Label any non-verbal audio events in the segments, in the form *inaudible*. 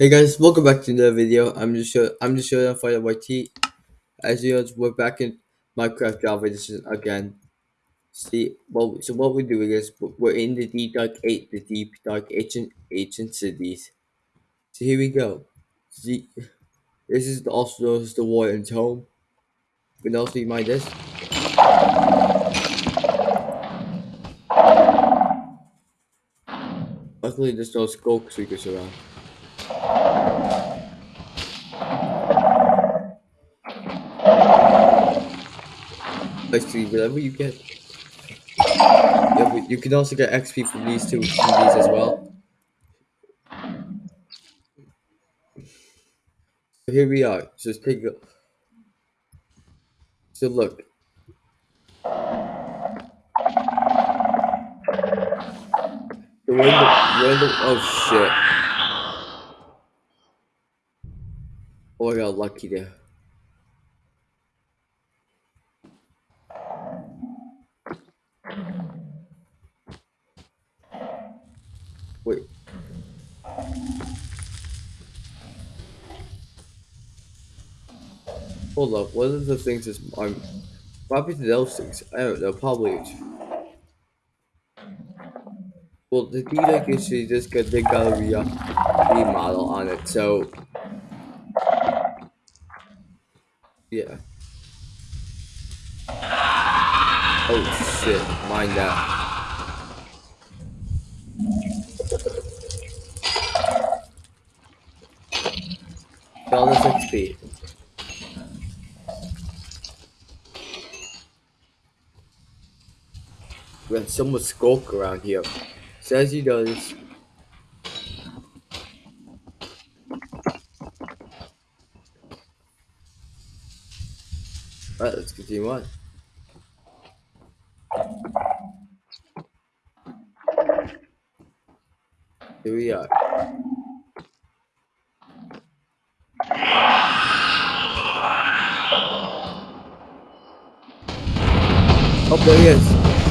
Hey guys, welcome back to another video. I'm just I'm just showing off YT. As you know, we're back in Minecraft Java edition again. See, well, so what we're doing is we're in the deep dark eight, the deep dark ancient ancient cities. So here we go. See, this is the also known as the Warden's home. You can also mind this. Luckily, there's no sculk creatures around. Basically, whatever you get. Yeah, but you can also get XP from these two, as well. So here we are. Just take a. So look. The window, window, oh shit. Oh, I got lucky there. Wait. Hold up, what are the things is I'm probably those things? I don't know, probably Well the D-Deck issue just got the Galleria remodel on it, so yeah. Oh shit, mind that. All this XP. Have someone sculk around here. Says he does. Alright, let's continue on. Here we are. Oh, there he is.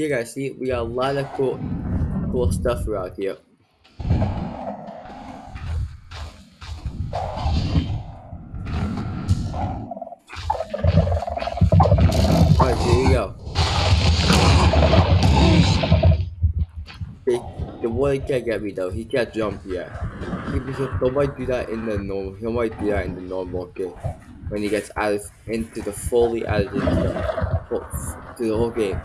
See guys, see we got a lot of cool cool stuff around here. Alright, here you go. the boy can't get me though. He can't jump yet. He, might do that in the normal. Might do that in the normal game when he gets added into the fully added into the, to the whole game.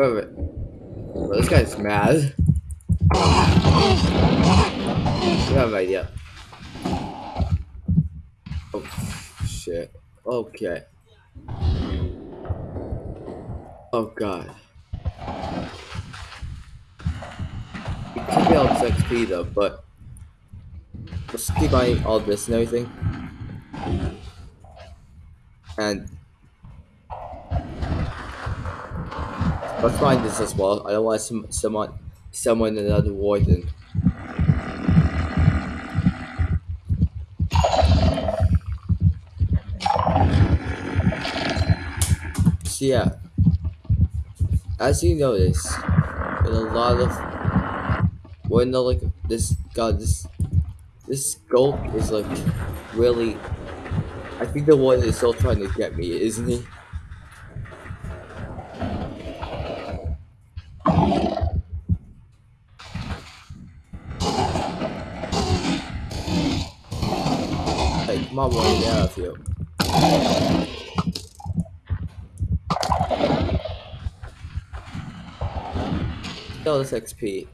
It. Well, this guy's mad. You have an idea. Oh shit. Okay. Oh god. You can be all XP though, but let's keep buying all this and everything. And let's find this as well. I don't want some someone someone another warden. So yeah as you notice, in a lot of when the like this god this this sculk is like really I think the one is still trying to get me, isn't he? Come on, out. Kill this XP.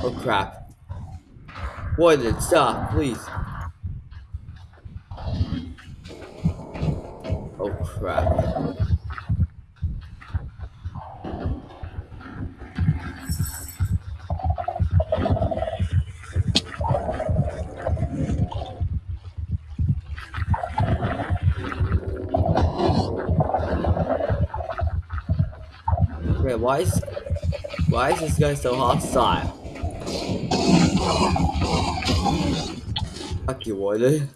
Oh crap. What did it stop, please. Why is why is this guy so hostile? Fuck you, Warden.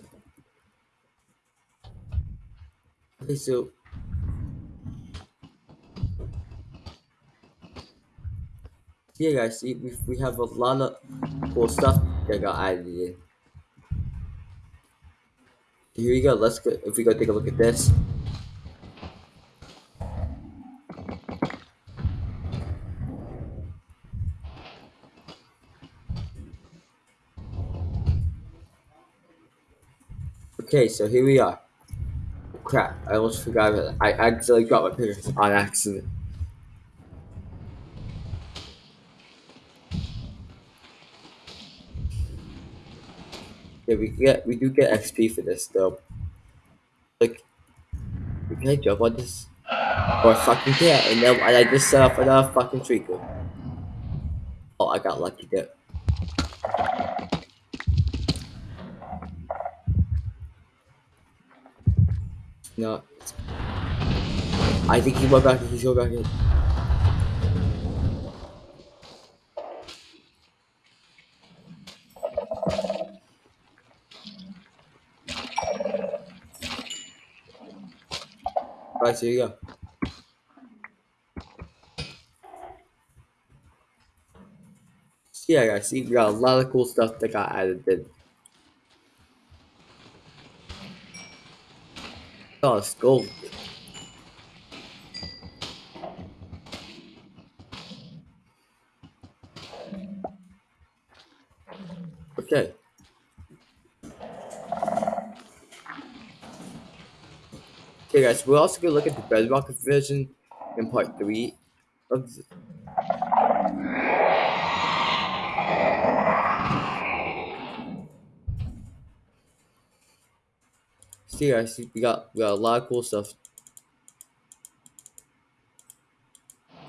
Okay, so yeah, guys, see, we we have a lot of cool stuff that got added in. Here we go. Let's go. If we go take a look at this. Okay, so here we are. Crap, I almost forgot. I accidentally got my pictures on accident. Yeah, we get we do get XP for this though. Like, can I jump on this? Or fucking can't, and then and I just set off another fucking tree. Oh, I got lucky there. No. I think he went back. He's going back in. Right, here you go. Yeah, guys, see, we got a lot of cool stuff that got added in. Okay. Okay, guys, we're also gonna look at the Bedrock version in part three of. See, guys, we got we got a lot of cool stuff.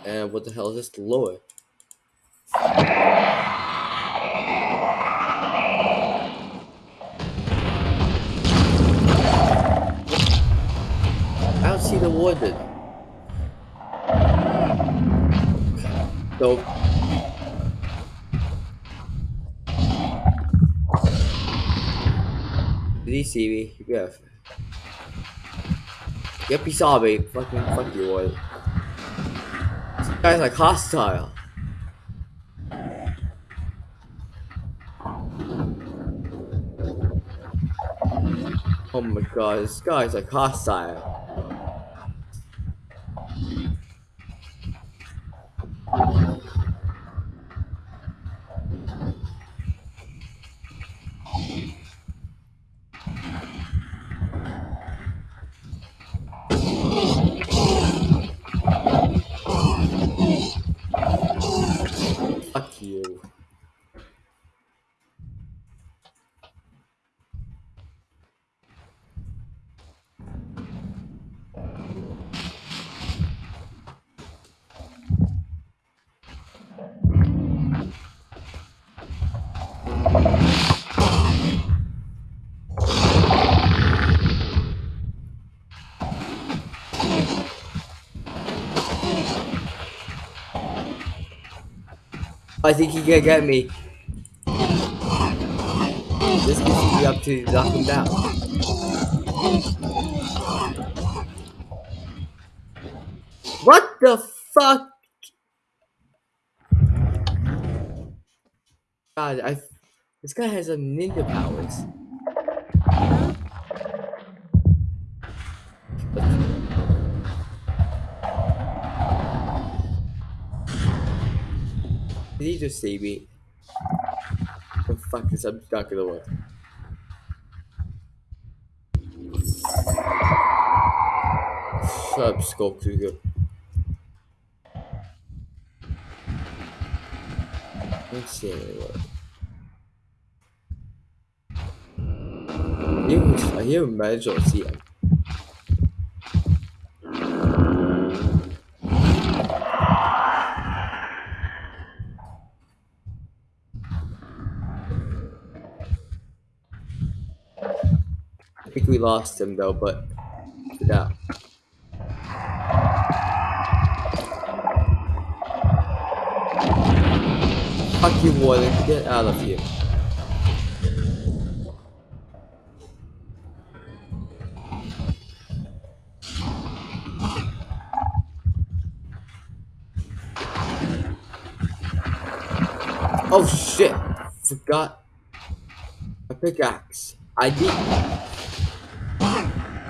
And what the hell is this lower? I don't see the warden. So Did he see me? Yeah. Yep, he saw me. Fucking fuck you, boy. This guy's like hostile. Oh my god, this guy's like hostile. I think he can get me. This gives me up to knock him down. What the fuck? God, I. This guy has some ninja powers. Just see me? Oh, fuck this, I'm not gonna work. Shut up, Skull Kruger. Let's see. I hear, I hear manage or see. Lost him though, but yeah. Fuck you, Warden. Get out of here. Oh shit! Forgot a pickaxe. I did.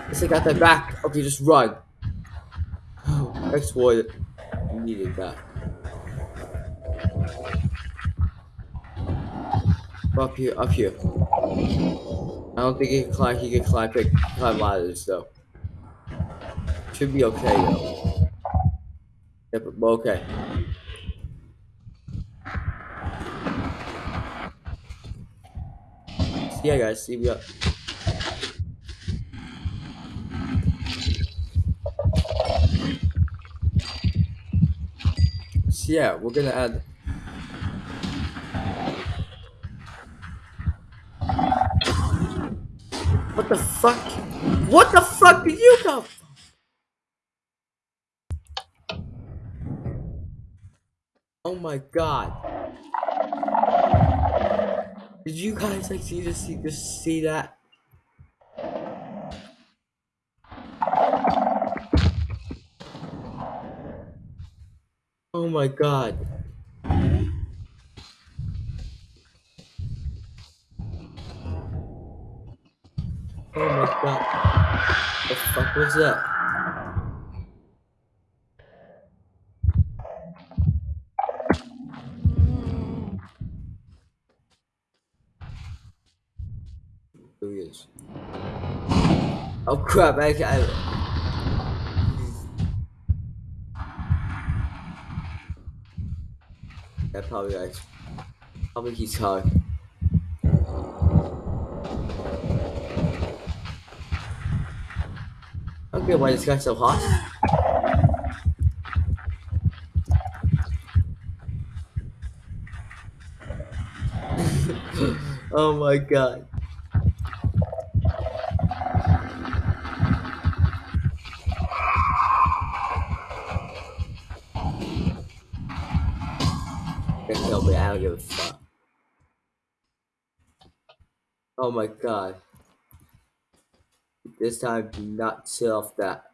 Yes, I got that back. Okay, just run. Oh, exploit it. Needed that. Up here, up here. I don't think he can climb. He can climb, pick, climb ladders though. Should be okay though. Yep, okay. Ya guys, see ya. So yeah, we're gonna add What the fuck? What the fuck did you come? Oh my god. Did you guys like see just see just see that? Oh my god. Oh my god. The fuck was that? Oh crap, I, I Probably guys. Probably he's hard. Okay, why is this guy so hot? *laughs* oh my god. Oh my god. This time, do not set off that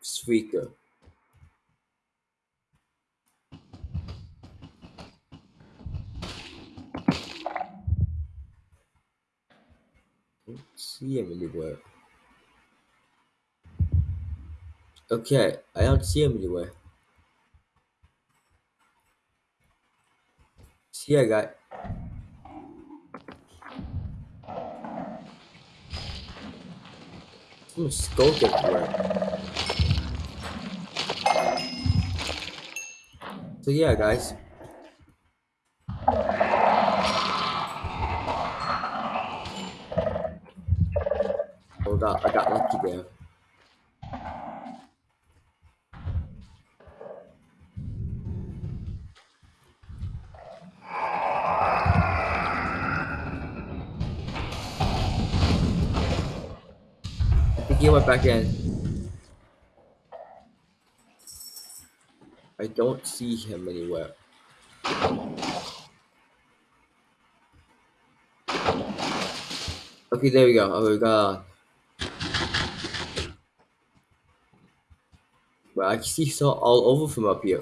speaker. See him anywhere. Okay, I don't see him anywhere. See ya, guy. Someone's sculk everywhere. So yeah, guys. Oh, Hold up, I got lucky there. Back in. I don't see him anywhere. Okay, there we go. Oh, we got. But I can see saw all over from up here.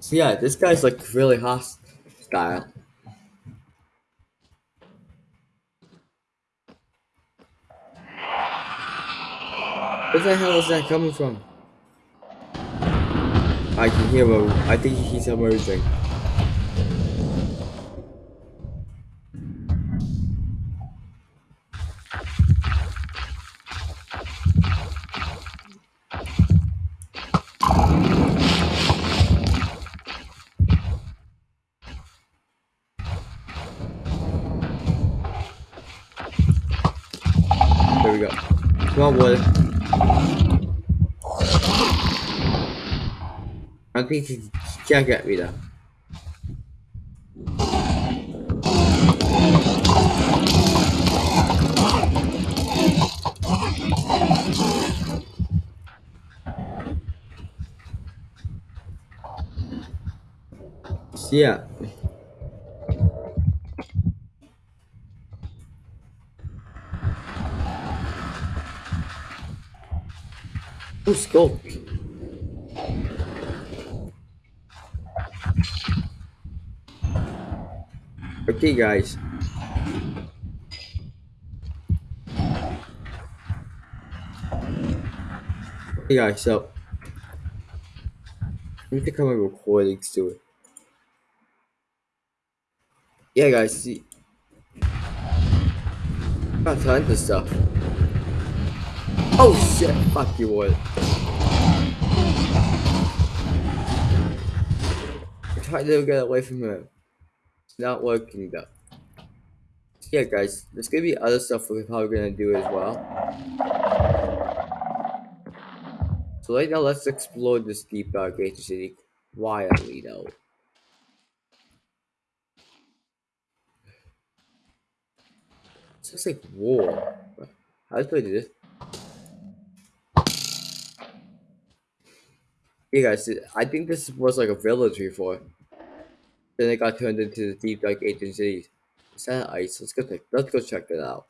So yeah, this guy's like really hostile. Where the hell is that coming from? I can hear him. I think he's emerging. Can't get me though. Yeah. Oh, sculk. Okay, guys. Okay, guys, so. I need to come and recordings to it. Yeah, guys, see. Got tons of stuff. Oh shit, fuck you? I tried to get away from him. Not working though. Yeah, guys, there's gonna be other stuff we're probably gonna do as well. So right now, let's explore this deep dark ancient city quietly though. It's just like war. How do I do this? Hey guys, I think this was like a village before. Then it got turned into the deep dark cities. Is that ice? Let's go check. Let's go check it out.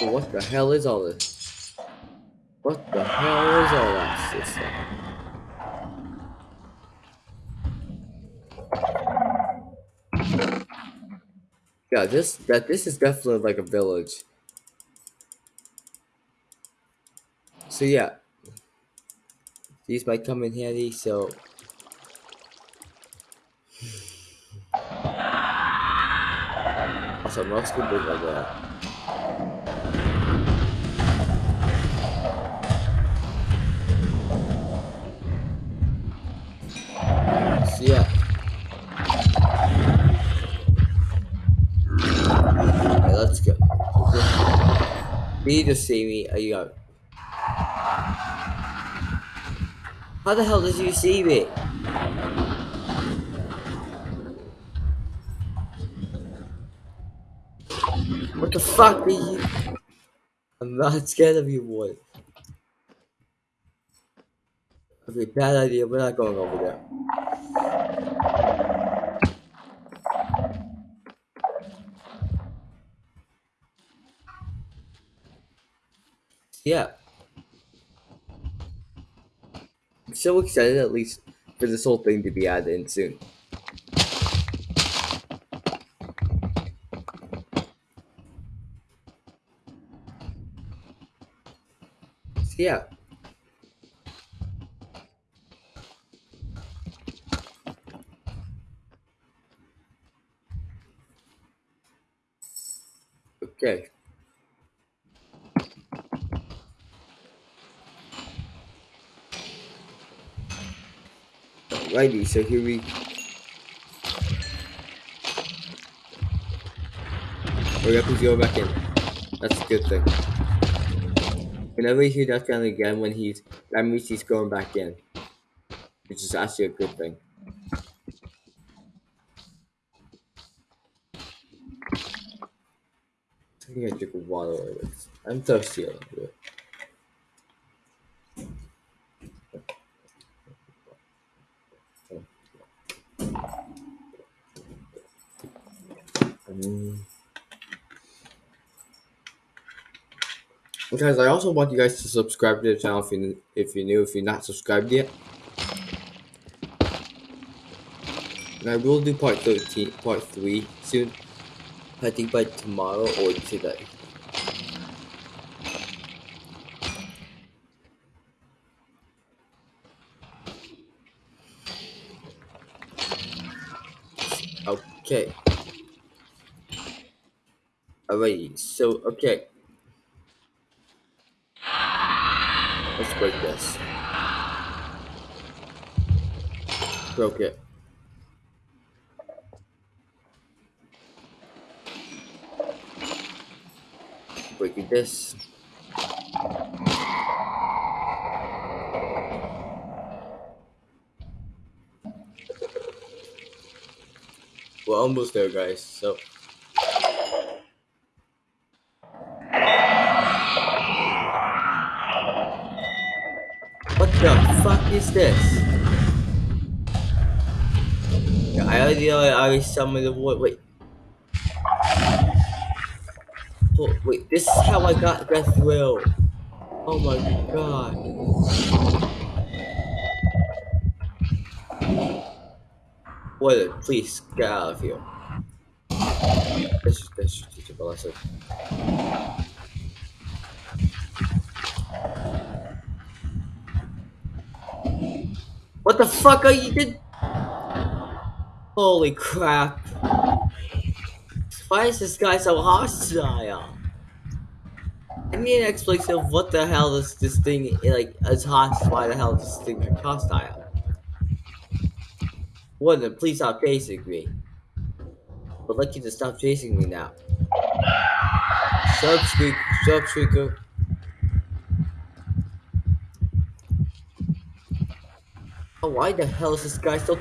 What the hell is all this? What the hell is all that shit Yeah, this that this is definitely like a village. So yeah, these might come in handy. So *sighs* also most good like that. You need to see me. Are you go? How the hell did you see me? What the fuck are you? I'm not scared of you, boy. Okay, bad idea. We're not going over there. Yeah. So excited at least for this whole thing to be added in soon. So yeah. So here we We're gonna go back in. That's a good thing. Whenever you hear that sound again when he's that means he's going back in. Which is actually a good thing. I think I took drink water. I'm thirsty a. Mm. Guys, I also want you guys to subscribe to the channel if you if you're new, if you're not subscribed yet. And I will do part 13, part 3 soon. I think by tomorrow or today. Okay. Alrighty, so, okay. Let's break this. Broke it. Breaking this. We're almost there, guys, so... What the fuck is this? Yeah, I already I summoned the wood. Wait. Oh, wait, this is how I got Death Will. Oh my god. What? Please get out of here. This is this teach a lesson. What the fuck are you did? Holy crap. Why is this guy so hostile? I need an explanation of what the hell is this thing like as hostile. Why the hell is this thing like hostile? Warden, please stop chasing me. I'd like you to stop chasing me now. Shut up, Squeak. Shut up, Squeaker. Oh, why the hell is this guy still...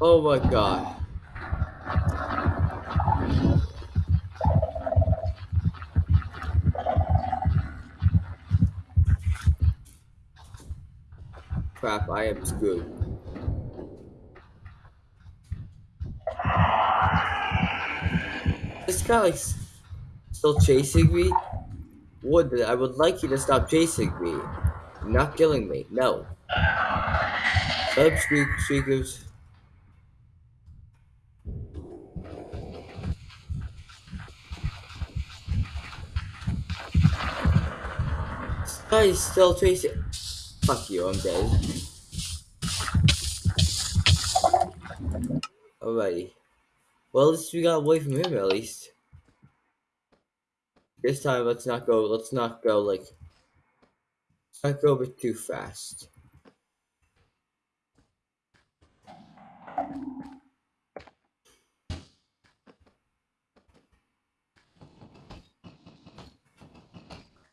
Oh my god. Crap, I am screwed. This guy is still chasing me? Would I would like you to stop chasing me. Not killing me. No. Sub squeak squeakers. Is still chasing. Fuck you, I'm dead. Alrighty. Well, at least we got away from him, at least. This time, let's not go, let's not go, like, let's not go a bit too fast.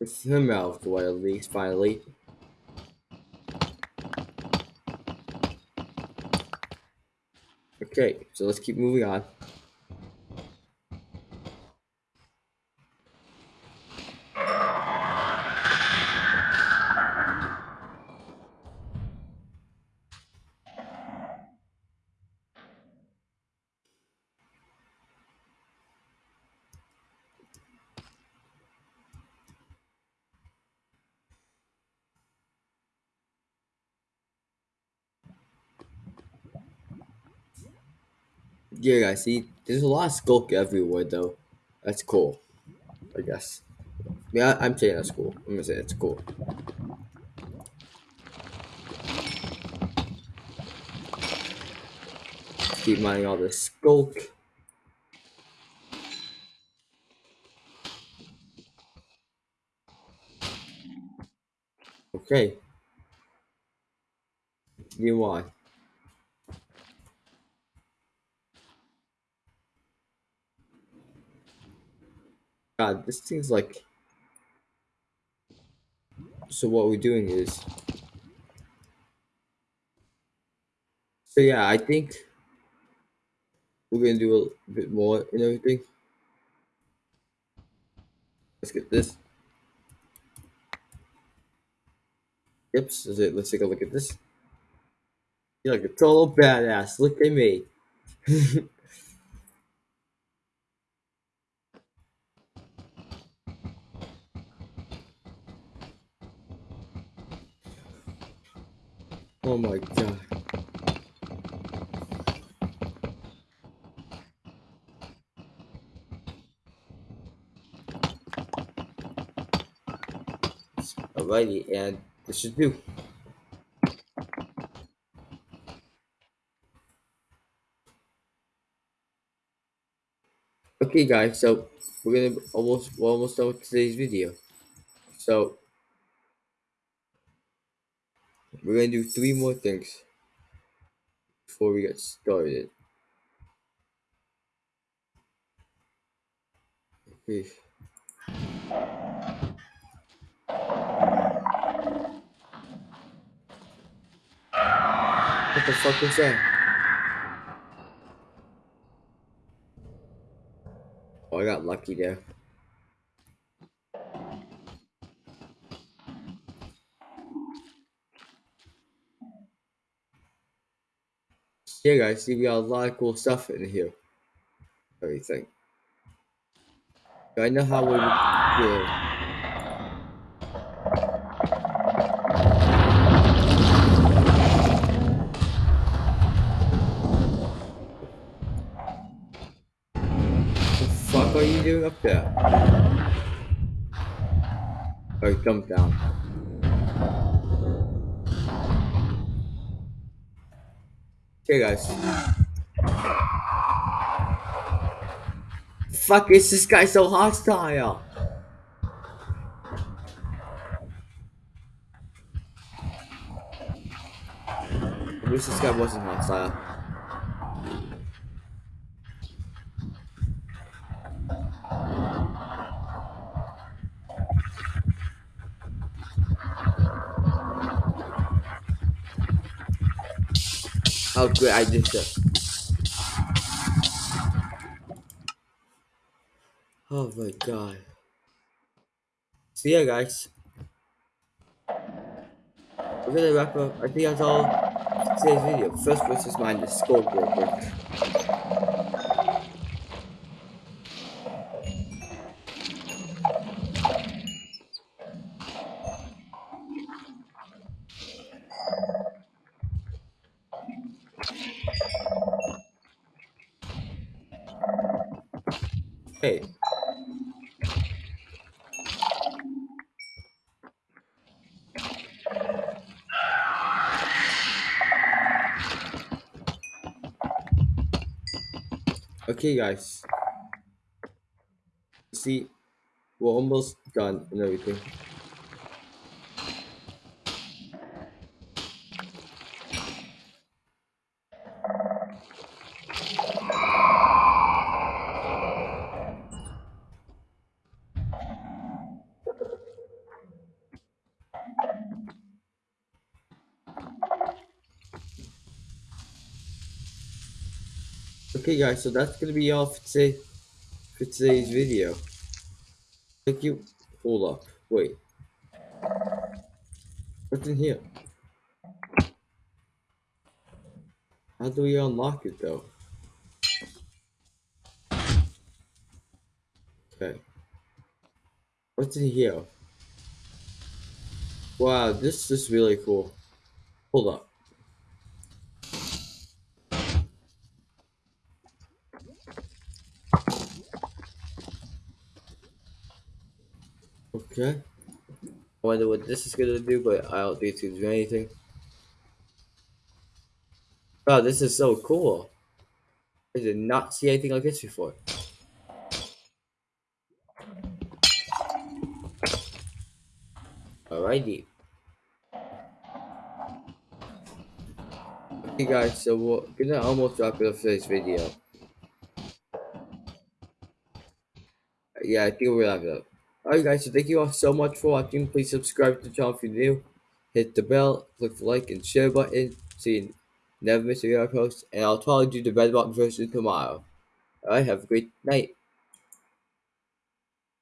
It's him at least, finally. Okay, so let's keep moving on. Yeah, guys, see, there's a lot of sculk everywhere, though. That's cool, I guess. Yeah, I'm saying that's cool. I'm gonna say it's cool. Keep mining all this sculk. Okay. You want? God, this thing's like. So what we're doing is. So yeah, I think we're gonna do a bit more and everything. Let's get this. Yep, it? let's take a look at this. You're like a total badass. Look at me. *laughs* Oh my god. Alrighty, and this should do. Okay guys, so we're gonna almost we're almost done with today's video. So we're gonna do three more things before we get started. Okay. What the fuck was that? Oh, I got lucky there. Yeah, guys, see, we got a lot of cool stuff in here. Everything. I know how we do. The fuck are you doing up there? Oh, jump down. Guys. Fuck, is this guy so hostile? I wish this guy wasn't hostile. How good I did that. Oh my god. So yeah guys. We're gonna wrap up I think that's all today's video. First versus mine the scoreboard break. Hey. Okay, guys. See, we're almost done and everything. Okay, guys, so that's gonna be all for today for today's video. Thank you. Hold up. Wait. What's in here? How do we unlock it though? Okay. What's in here? Wow, this is really cool. Hold up. Okay. I wonder what this is gonna do, but I don't think it's gonna do anything. Wow, this is so cool. I did not see anything like this before. Alrighty. Okay guys, so we're gonna almost wrap it up for this video. Yeah, I think we'll wrap it up. Alright guys, so thank you all so much for watching. Please subscribe to the channel if you're new. Hit the bell, click the like and share button so you never miss a video post. And I'll probably do the red button version tomorrow. Alright, have a great night.